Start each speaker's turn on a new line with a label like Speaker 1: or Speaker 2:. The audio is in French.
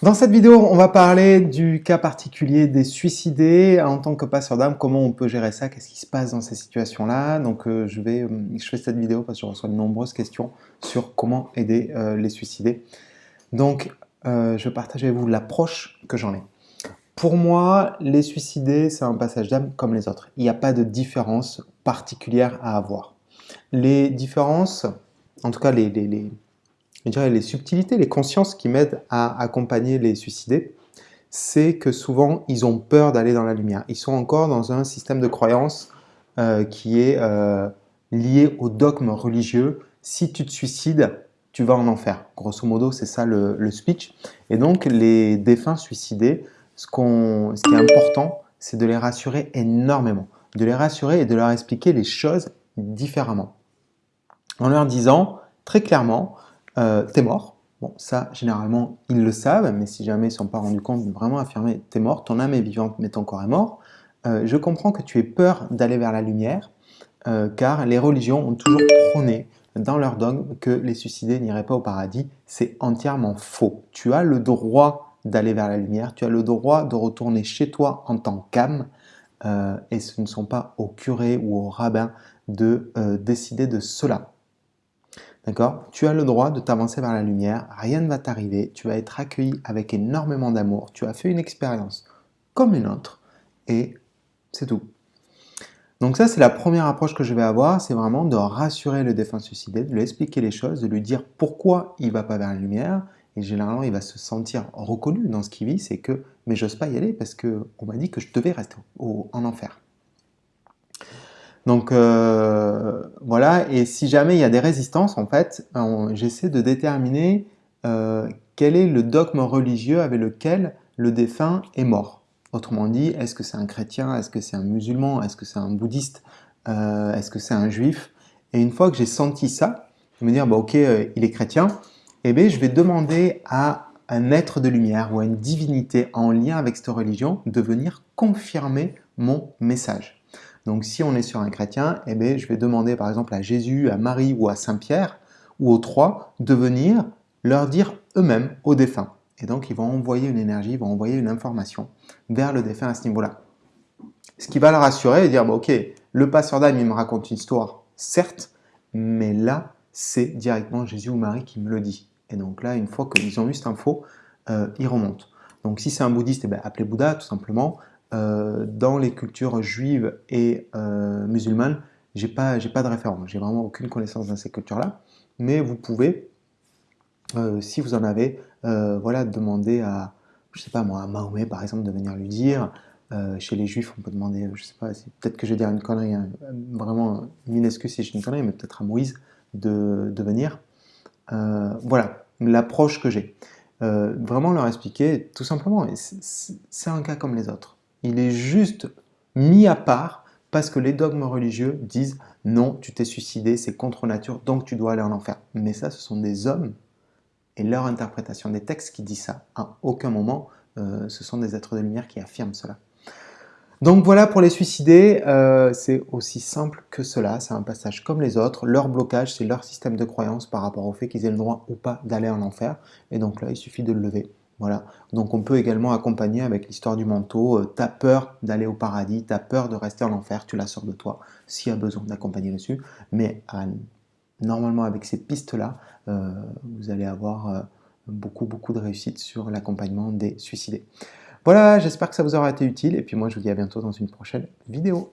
Speaker 1: Dans cette vidéo, on va parler du cas particulier des suicidés en tant que passeur d'âme, comment on peut gérer ça, qu'est-ce qui se passe dans ces situations-là? Donc euh, je, vais, euh, je fais cette vidéo parce que je reçois de nombreuses questions sur comment aider euh, les suicidés. Donc je partage avec vous l'approche que j'en ai. Pour moi, les suicidés, c'est un passage d'âme comme les autres. Il n'y a pas de différence particulière à avoir. Les différences, en tout cas les, les je dirais, les subtilités, les consciences qui m'aident à accompagner les suicidés, c'est que souvent, ils ont peur d'aller dans la lumière. Ils sont encore dans un système de croyance euh, qui est euh, lié au dogme religieux. Si tu te suicides, tu vas en enfer. Grosso modo, c'est ça le, speech. Et donc, les défunts suicidés, ce, ce qui est important, c'est de les rassurer énormément. De les rassurer et de leur expliquer les choses différemment. En leur disant très clairement, euh, t'es mort. Ça, généralement, ils le savent, mais si jamais ils ne sont pas rendus compte, vraiment affirmer, t'es mort, ton âme est vivante, mais ton corps est mort. Euh, je comprends que tu aies peur d'aller vers la lumière, euh, car les religions ont toujours prôné dans leur dogme que les suicidés n'iraient pas au paradis. C'est entièrement faux. Tu as le droit d'aller vers la lumière, tu as le droit de retourner chez toi en tant qu'âme, et ce ne sont pas au curé ou au rabbin de décider de cela. D'accord? Tu as le droit de t'avancer vers la lumière, rien ne va t'arriver, tu vas être accueilli avec énormément d'amour, tu as fait une expérience comme une autre, et c'est tout. Donc ça, c'est la première approche que je vais avoir, c'est vraiment de rassurer le défunt suicidé, de lui expliquer les choses, de lui dire pourquoi il ne va pas vers la lumière, et généralement, il va se sentir reconnu dans ce qu'il vit, c'est que « mais j'ose pas y aller parce qu'on m'a dit que je devais rester en enfer ». Donc euh, voilà, et si jamais il y a des résistances, en fait, j'essaie de déterminer euh, quel est le dogme religieux avec lequel le défunt est mort. Autrement dit, est-ce que c'est un chrétien, est-ce que c'est un musulman, est-ce que c'est un bouddhiste, euh, est-ce que c'est un juif? Et une fois que j'ai senti ça, je me dire, bah, ok, il est chrétien, eh bien, je vais demander à un être de lumière ou à une divinité en lien avec cette religion de venir confirmer mon message. Donc si on est sur un chrétien, eh bien, je vais demander par exemple à Jésus, à Marie ou à Saint-Pierre, ou aux trois, de venir leur dire eux-mêmes aux défunts. Et donc ils vont envoyer une énergie, ils vont envoyer une information vers le défunt à ce niveau-là. Ce qui va le rassurer et dire, bah, ok, le passeur d'âme, il me raconte une histoire, certes, mais là, c'est directement Jésus ou Marie qui me le dit. Et donc là, une fois qu'ils ont eu cette info, euh, ils remontent. Donc si c'est un bouddhiste, eh bien, appelez Bouddha tout simplement. Euh, dans les cultures juives et euh, musulmanes, j'ai pas, pas de référence, j'ai vraiment aucune connaissance dans ces cultures-là, mais vous pouvez, euh, si vous en avez, voilà, demander à, je sais pas moi, à Mahomet par exemple de venir lui dire, chez les juifs on peut demander, je sais pas, peut-être que je vais dire une connerie, hein, vraiment une excuse si j'ai une connerie, mais peut-être à Moïse de venir. voilà, l'approche que j'ai. vraiment leur expliquer, tout simplement, c'est un cas comme les autres. Il est juste mis à part parce que les dogmes religieux disent non, tu t'es suicidé, c'est contre nature, donc tu dois aller en enfer. Mais ça, ce sont des hommes et leur interprétation des textes qui dit ça. À aucun moment, euh, ce sont des êtres de lumière qui affirment cela. Donc voilà pour les suicidés, euh, c'est aussi simple que cela, c'est un passage comme les autres. Leur blocage, c'est leur système de croyance par rapport au fait qu'ils aient le droit ou pas d'aller en enfer. Et donc là, il suffit de le lever. Voilà. Donc on peut également accompagner avec l'histoire du manteau. Euh, t'as peur d'aller au paradis, t'as peur de rester en enfer, tu la sors de toi s'il y a besoin d'accompagner dessus. Mais normalement avec ces pistes-là, euh, vous allez avoir euh, beaucoup beaucoup de réussite sur l'accompagnement des suicidés. Voilà, j'espère que ça vous aura été utile et puis moi je vous dis à bientôt dans une prochaine vidéo.